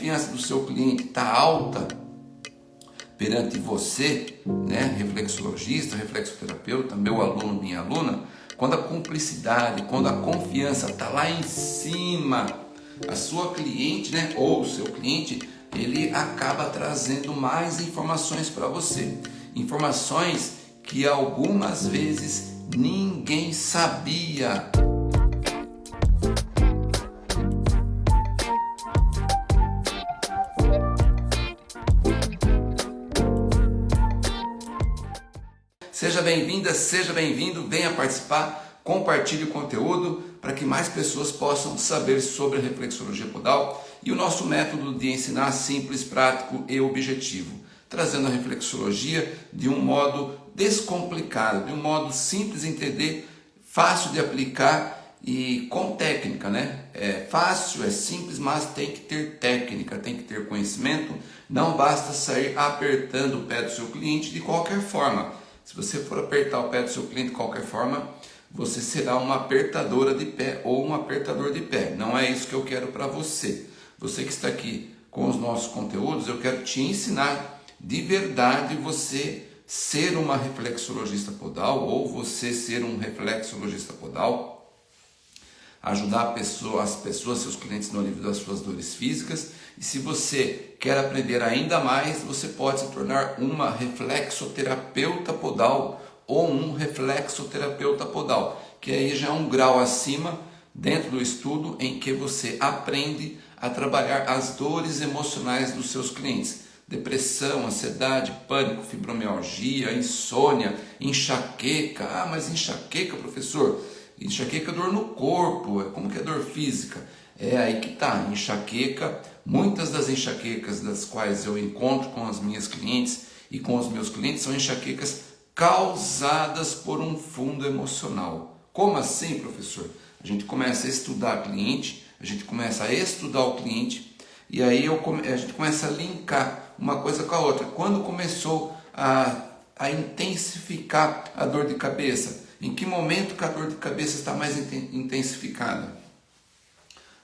confiança do seu cliente está alta perante você, né, reflexologista, reflexoterapeuta, meu aluno, minha aluna, quando a cumplicidade, quando a confiança está lá em cima, a sua cliente, né, ou o seu cliente, ele acaba trazendo mais informações para você. Informações que algumas vezes ninguém sabia. Seja bem-vinda, seja bem-vindo, venha participar, compartilhe o conteúdo para que mais pessoas possam saber sobre a reflexologia podal e o nosso método de ensinar simples, prático e objetivo, trazendo a reflexologia de um modo descomplicado, de um modo simples de entender, fácil de aplicar e com técnica, né? É fácil, é simples, mas tem que ter técnica, tem que ter conhecimento. Não basta sair apertando o pé do seu cliente de qualquer forma. Se você for apertar o pé do seu cliente de qualquer forma, você será uma apertadora de pé ou um apertador de pé. Não é isso que eu quero para você. Você que está aqui com os nossos conteúdos, eu quero te ensinar de verdade você ser uma reflexologista podal ou você ser um reflexologista podal, ajudar pessoa, as pessoas, seus clientes no alívio das suas dores físicas. E se você quer aprender ainda mais, você pode se tornar uma reflexoterapeuta podal ou um reflexoterapeuta podal, que aí já é um grau acima dentro do estudo em que você aprende a trabalhar as dores emocionais dos seus clientes. Depressão, ansiedade, pânico, fibromialgia, insônia, enxaqueca. Ah, mas enxaqueca, professor? Enxaqueca é dor no corpo, como que é dor física? É aí que tá, enxaqueca. Muitas das enxaquecas das quais eu encontro com as minhas clientes e com os meus clientes são enxaquecas causadas por um fundo emocional. Como assim, professor? A gente começa a estudar cliente, a gente começa a estudar o cliente e aí eu, a gente começa a linkar uma coisa com a outra. Quando começou a, a intensificar a dor de cabeça? Em que momento que a dor de cabeça está mais intensificada?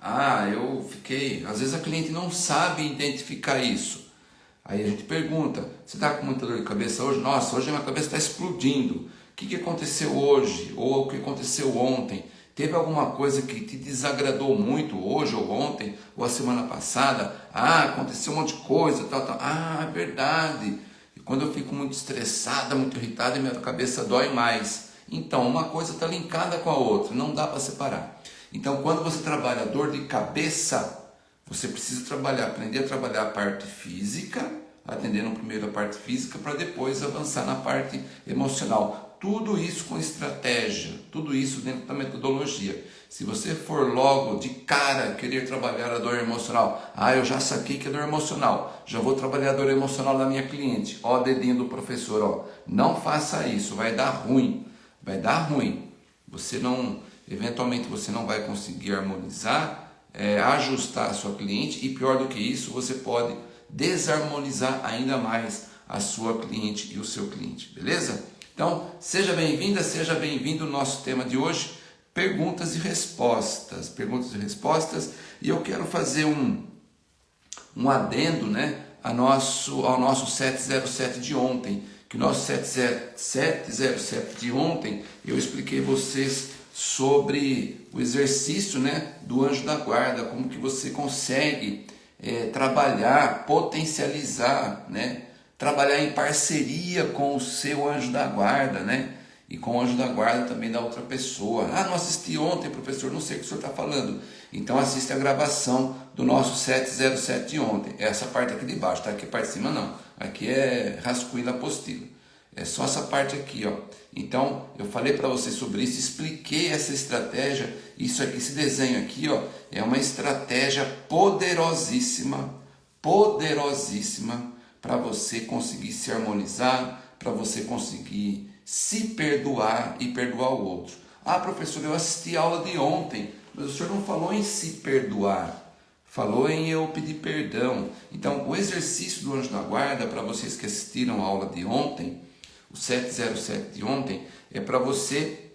Ah, eu fiquei. Às vezes a cliente não sabe identificar isso. Aí a gente pergunta: você está com muita dor de cabeça hoje? Nossa, hoje minha cabeça está explodindo. O que, que aconteceu hoje? Ou o que aconteceu ontem? Teve alguma coisa que te desagradou muito hoje ou ontem ou a semana passada? Ah, aconteceu um monte de coisa, tal, tal. Ah, é verdade. E quando eu fico muito estressada, muito irritada, minha cabeça dói mais. Então, uma coisa está linkada com a outra, não dá para separar. Então, quando você trabalha dor de cabeça, você precisa trabalhar, aprender a trabalhar a parte física, atendendo primeiro a parte física, para depois avançar na parte emocional. Tudo isso com estratégia, tudo isso dentro da metodologia. Se você for logo de cara querer trabalhar a dor emocional, ah, eu já saquei que é dor emocional, já vou trabalhar a dor emocional da minha cliente, ó, dedinho do professor, ó, não faça isso, vai dar ruim, vai dar ruim. Você não, eventualmente você não vai conseguir harmonizar, é, ajustar a sua cliente e pior do que isso, você pode desarmonizar ainda mais a sua cliente e o seu cliente, beleza? Então, seja bem-vinda, seja bem-vindo ao nosso tema de hoje, perguntas e respostas. Perguntas e respostas, e eu quero fazer um, um adendo né, a nosso, ao nosso 707 de ontem, que nosso 707 de ontem, eu expliquei vocês sobre o exercício né, do anjo da guarda, como que você consegue é, trabalhar, potencializar, né, trabalhar em parceria com o seu anjo da guarda, né? E com o anjo da guarda também da outra pessoa. Ah, não assisti ontem, professor, não sei o que o senhor está falando. Então assiste a gravação do nosso 707 de ontem. Essa parte aqui de baixo, tá? Aqui parte de cima não. Aqui é rascunho da apostila. É só essa parte aqui, ó. Então, eu falei para você sobre isso, expliquei essa estratégia. Isso aqui, esse desenho aqui, ó, é uma estratégia poderosíssima, poderosíssima para você conseguir se harmonizar, para você conseguir se perdoar e perdoar o outro. Ah, professor, eu assisti a aula de ontem, mas o senhor não falou em se perdoar, falou em eu pedir perdão. Então, o exercício do anjo da guarda, para vocês que assistiram a aula de ontem, o 707 de ontem, é para você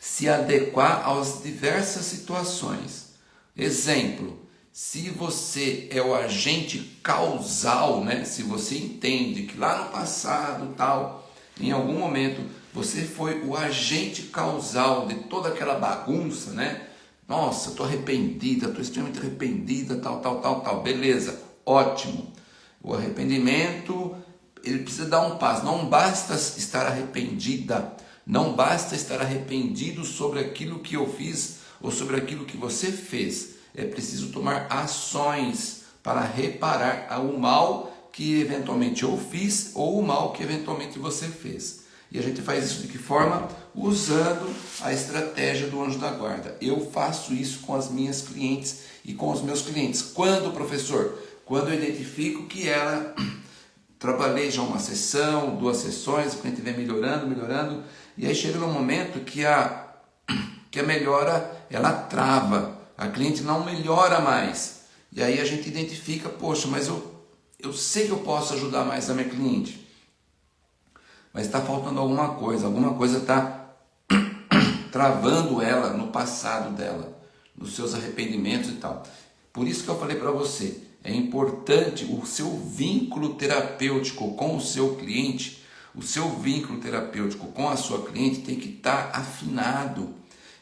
se adequar às diversas situações. Exemplo, se você é o agente causal, né? Se você entende que lá no passado, tal, em algum momento você foi o agente causal de toda aquela bagunça, né? Nossa, estou arrependida, estou extremamente arrependida, tal, tal, tal, tal. Beleza, ótimo. O arrependimento, ele precisa dar um passo. Não basta estar arrependida, não basta estar arrependido sobre aquilo que eu fiz ou sobre aquilo que você fez. É preciso tomar ações para reparar o mal que eventualmente eu fiz ou o mal que eventualmente você fez. E a gente faz isso de que forma? Usando a estratégia do anjo da guarda. Eu faço isso com as minhas clientes e com os meus clientes. Quando, professor? Quando eu identifico que ela trabalhei já uma sessão, duas sessões, o cliente vem melhorando, melhorando, e aí chega no momento que a, que a melhora ela trava, a cliente não melhora mais. E aí a gente identifica, poxa, mas eu, eu sei que eu posso ajudar mais a minha cliente, mas está faltando alguma coisa, alguma coisa está travando ela no passado dela, nos seus arrependimentos e tal. Por isso que eu falei para você, é importante o seu vínculo terapêutico com o seu cliente, o seu vínculo terapêutico com a sua cliente tem que estar tá afinado.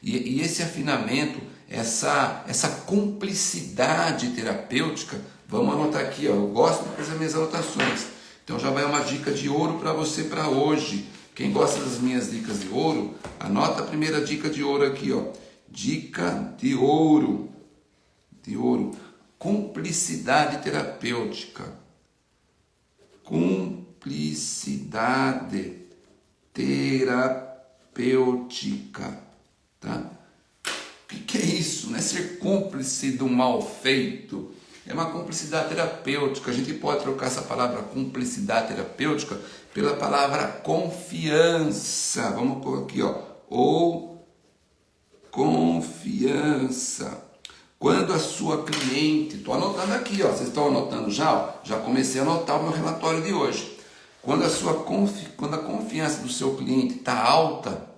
E, e esse afinamento, essa, essa cumplicidade terapêutica, vamos anotar aqui, ó, eu gosto de fazer minhas anotações. Então já vai uma dica de ouro para você para hoje. Quem gosta das minhas dicas de ouro, anota a primeira dica de ouro aqui, ó. Dica de ouro. De ouro. Cumplicidade terapêutica. Cumplicidade terapêutica. Tá? O que, é isso? Não é ser cúmplice do mal feito. É uma cumplicidade terapêutica. A gente pode trocar essa palavra cumplicidade terapêutica pela palavra confiança. Vamos pôr aqui, ó. Ou confiança. Quando a sua cliente, estou anotando aqui, ó, vocês estão anotando já? Ó, já comecei a anotar o meu relatório de hoje. Quando a, sua confi, quando a confiança do seu cliente está alta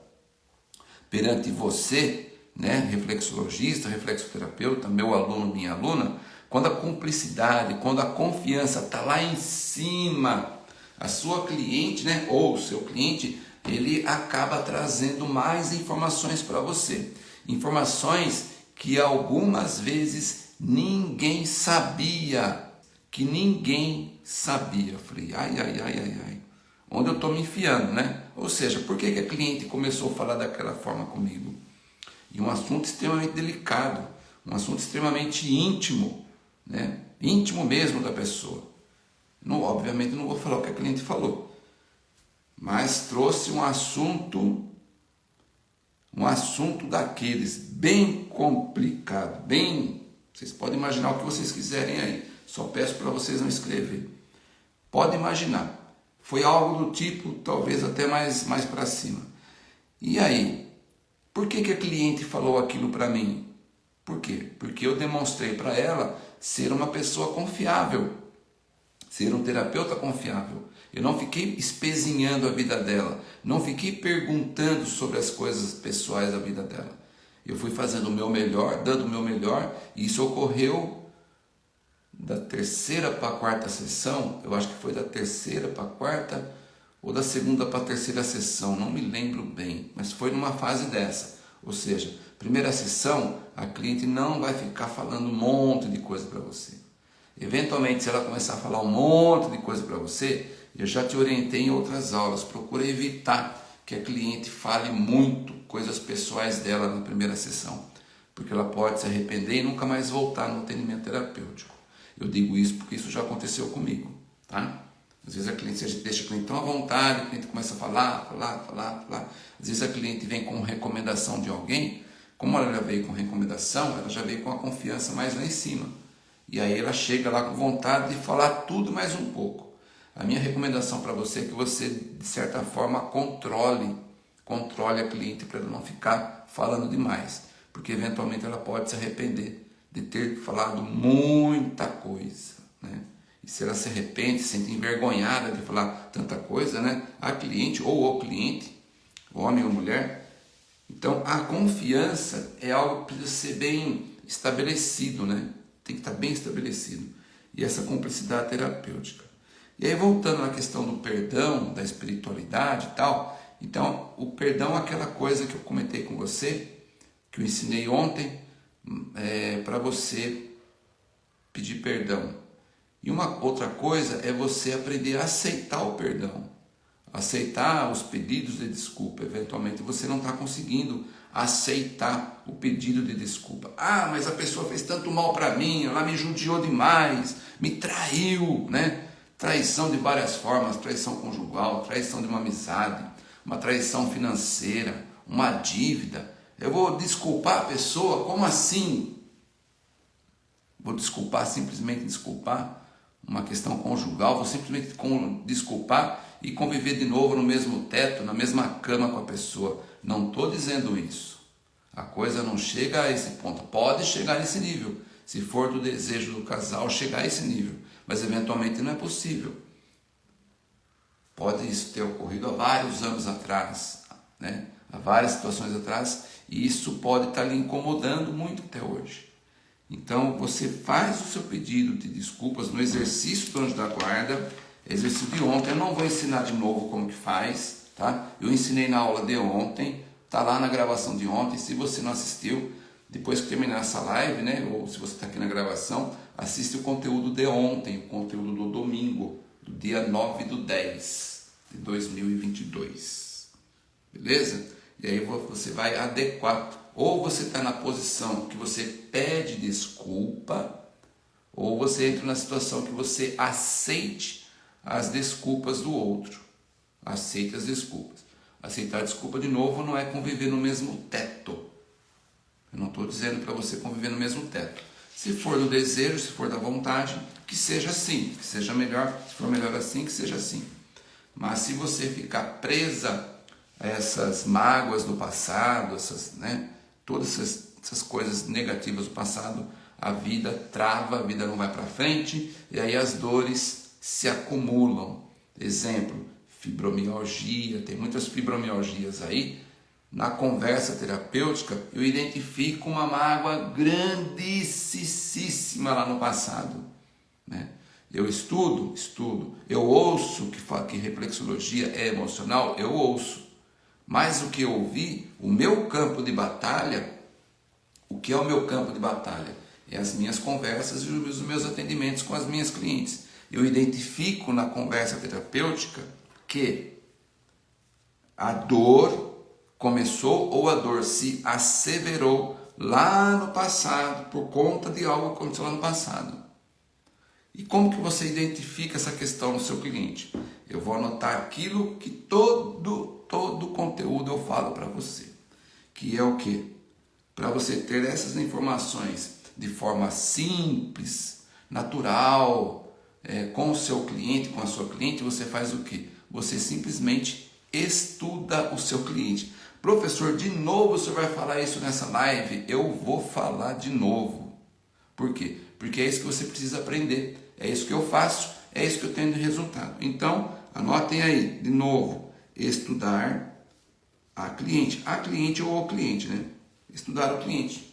perante você, né, reflexologista, reflexoterapeuta, meu aluno, minha aluna, quando a cumplicidade, quando a confiança está lá em cima, a sua cliente, né, ou o seu cliente, ele acaba trazendo mais informações para você. Informações que algumas vezes ninguém sabia, que ninguém sabia. Eu falei, ai, ai, ai, ai, ai, onde eu estou me enfiando, né? Ou seja, por que, que a cliente começou a falar daquela forma comigo? E um assunto extremamente delicado, um assunto extremamente íntimo, né? íntimo mesmo da pessoa. Não, obviamente não vou falar o que a cliente falou, mas trouxe um assunto um assunto daqueles bem complicado, bem. Vocês podem imaginar o que vocês quiserem aí. Só peço para vocês não escrever. Pode imaginar. Foi algo do tipo, talvez até mais, mais para cima. E aí? Por que, que a cliente falou aquilo para mim? Por quê? Porque eu demonstrei para ela ser uma pessoa confiável, ser um terapeuta confiável. Eu não fiquei espezinhando a vida dela, não fiquei perguntando sobre as coisas pessoais da vida dela. Eu fui fazendo o meu melhor, dando o meu melhor, e isso ocorreu da terceira para a quarta sessão, eu acho que foi da terceira para a quarta ou da segunda para a terceira sessão, não me lembro bem, mas foi numa fase dessa. Ou seja, primeira sessão, a cliente não vai ficar falando um monte de coisa para você. Eventualmente, se ela começar a falar um monte de coisa para você, eu já te orientei em outras aulas, procura evitar que a cliente fale muito coisas pessoais dela na primeira sessão, porque ela pode se arrepender e nunca mais voltar no atendimento terapêutico. Eu digo isso porque isso já aconteceu comigo, tá? Às vezes a cliente, a deixa o cliente tão à vontade, o cliente começa a falar, falar, falar, falar. Às vezes a cliente vem com recomendação de alguém, como ela já veio com recomendação, ela já veio com a confiança mais lá em cima. E aí ela chega lá com vontade de falar tudo mais um pouco. A minha recomendação para você é que você, de certa forma, controle, controle a cliente para ela não ficar falando demais, porque eventualmente ela pode se arrepender de ter falado muita coisa, né? E se ela se arrepende, se sente envergonhada de falar tanta coisa, né? A cliente ou o cliente, homem ou mulher. Então, a confiança é algo que precisa ser bem estabelecido, né? Tem que estar bem estabelecido. E essa cumplicidade terapêutica. E aí, voltando à questão do perdão, da espiritualidade e tal, então, o perdão é aquela coisa que eu comentei com você, que eu ensinei ontem, é, para você pedir perdão. E uma outra coisa é você aprender a aceitar o perdão, aceitar os pedidos de desculpa. Eventualmente você não está conseguindo aceitar o pedido de desculpa. Ah, mas a pessoa fez tanto mal para mim, ela me judiou demais, me traiu, né? Traição de várias formas, traição conjugal, traição de uma amizade, uma traição financeira, uma dívida. Eu vou desculpar a pessoa? Como assim? Vou desculpar, simplesmente desculpar uma questão conjugal, vou simplesmente desculpar e conviver de novo no mesmo teto, na mesma cama com a pessoa. Não estou dizendo isso. A coisa não chega a esse ponto. Pode chegar nesse nível, se for do desejo do casal chegar a esse nível, mas eventualmente não é possível. Pode isso ter ocorrido há vários anos atrás, né? há várias situações atrás, e isso pode estar lhe incomodando muito até hoje. Então você faz o seu pedido de desculpas no exercício do anjo da guarda, exercício de ontem, eu não vou ensinar de novo como que faz, tá? Eu ensinei na aula de ontem, tá lá na gravação de ontem, se você não assistiu, depois que terminar essa live, né, ou se você está aqui na gravação, assiste o conteúdo de ontem, o conteúdo do domingo, do dia 9 do 10 de 2022. Beleza? E aí você vai adequar ou você está na posição que você pede desculpa, ou você entra na situação que você aceite as desculpas do outro. Aceite as desculpas. Aceitar desculpa de novo não é conviver no mesmo teto. Eu não estou dizendo para você conviver no mesmo teto. Se for do desejo, se for da vontade, que seja assim, que seja melhor, se for melhor assim, que seja assim. Mas se você ficar presa a essas mágoas do passado, essas, né, todas essas, essas coisas negativas do passado, a vida trava, a vida não vai para frente e aí as dores se acumulam. Exemplo, fibromialgia, tem muitas fibromialgias aí. Na conversa terapêutica, eu identifico uma mágoa grandíssima lá no passado. Né? Eu estudo, estudo. Eu ouço que, que reflexologia é emocional, eu ouço. Mas o que eu ouvi, o meu campo de batalha, o que é o meu campo de batalha? É as minhas conversas e os meus atendimentos com as minhas clientes. Eu identifico na conversa terapêutica que a dor começou ou a dor se asseverou lá no passado por conta de algo que aconteceu lá no passado. E como que você identifica essa questão no seu cliente? Eu vou anotar aquilo que todo todo conteúdo eu falo para você, que é o que? Para você ter essas informações de forma simples, natural, é, com o seu cliente, com a sua cliente, você faz o que? Você simplesmente estuda o seu cliente. Professor, de novo você vai falar isso nessa live? Eu vou falar de novo. Por quê? Porque é isso que você precisa aprender. É isso que eu faço, é isso que eu tenho de resultado. Então, anotem aí, de novo estudar a cliente, a cliente ou o cliente, né? Estudar o cliente.